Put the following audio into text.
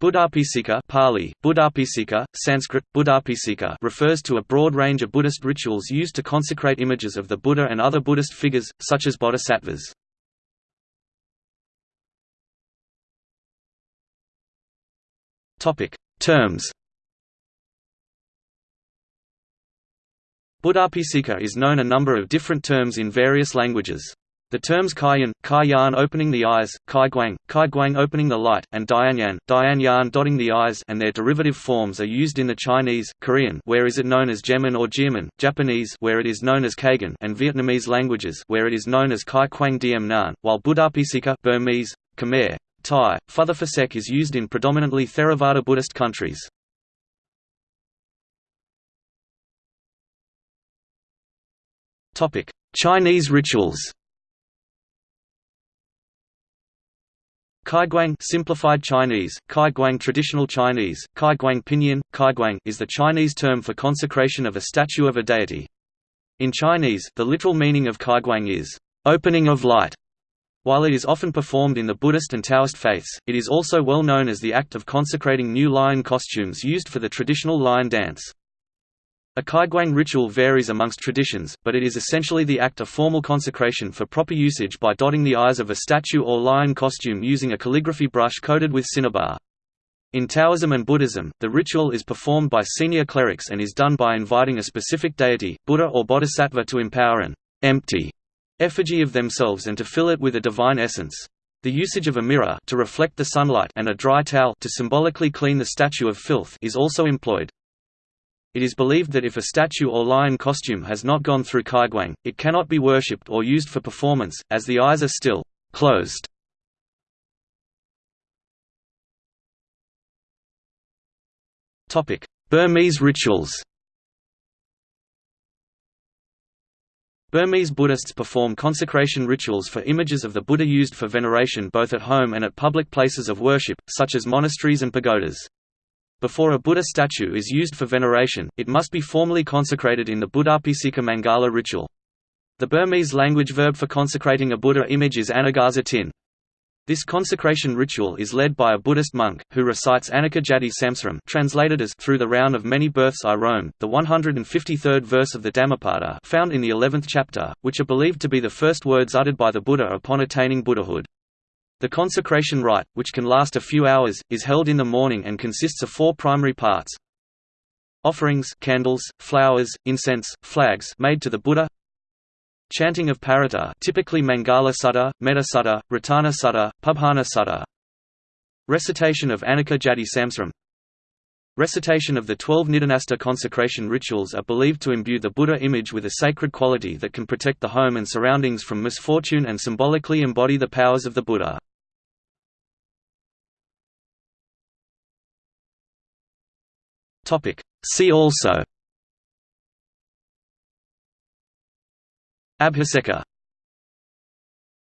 Buddhabhiseka Pali, Buddhabhiseka, Sanskrit, Buddhabhiseka refers to a broad range of Buddhist rituals used to consecrate images of the Buddha and other Buddhist figures, such as bodhisattvas. Terms Buddhabhiseka is known a number of different terms in various languages. The terms Kaiyan, Kaiyan opening the eyes, Kaiguang, Kaiguang opening the light, and Dianyan, Dianyan dotting the eyes and their derivative forms are used in the Chinese, Korean where is it known as Jemin or Jiamin, Japanese where it is known as Kaigen and Vietnamese languages where it is known as Khai Quang Điểm Nhãn, while Buddhabhiseka Burmese, Khmer, Thai, Phusek is used in predominantly Theravada Buddhist countries. Chinese rituals Kaiguang simplified Chinese, Kaiguang traditional Chinese, Kaiguang pinyin, Kaiguang is the Chinese term for consecration of a statue of a deity. In Chinese, the literal meaning of Kaiguang is opening of light. While it is often performed in the Buddhist and Taoist faiths, it is also well known as the act of consecrating new lion costumes used for the traditional lion dance. A kaiguang ritual varies amongst traditions, but it is essentially the act of formal consecration for proper usage by dotting the eyes of a statue or lion costume using a calligraphy brush coated with cinnabar. In Taoism and Buddhism, the ritual is performed by senior clerics and is done by inviting a specific deity, Buddha or Bodhisattva to empower an empty effigy of themselves and to fill it with a divine essence. The usage of a mirror to reflect the sunlight and a dry towel to symbolically clean the statue of filth is also employed. It is believed that if a statue or lion costume has not gone through kaiguang, it cannot be worshipped or used for performance, as the eyes are still closed. Burmese rituals Burmese Buddhists perform consecration rituals for images of the Buddha used for veneration both at home and at public places of worship, such as monasteries and pagodas. Before a Buddha statue is used for veneration, it must be formally consecrated in the Buddhabhiseka Mangala ritual. The Burmese language verb for consecrating a Buddha image is anegaza tin. This consecration ritual is led by a Buddhist monk, who recites Anekajati Samsaram translated as Through the round of many births I roam, the 153rd verse of the Dhammapada found in the 11th chapter, which are believed to be the first words uttered by the Buddha upon attaining Buddhahood. The consecration rite, which can last a few hours, is held in the morning and consists of four primary parts. Offerings candles, flowers, incense, flags made to the Buddha Chanting of Paritta typically Mangala Sutta, Metta Sutta, Ratana Sutta, Pubbanha Sutta Recitation of Anekajati Samsaram Recitation of the twelve Nidhanasta consecration rituals are believed to imbue the Buddha image with a sacred quality that can protect the home and surroundings from misfortune and symbolically embody the powers of the Buddha. See also. Abhiseka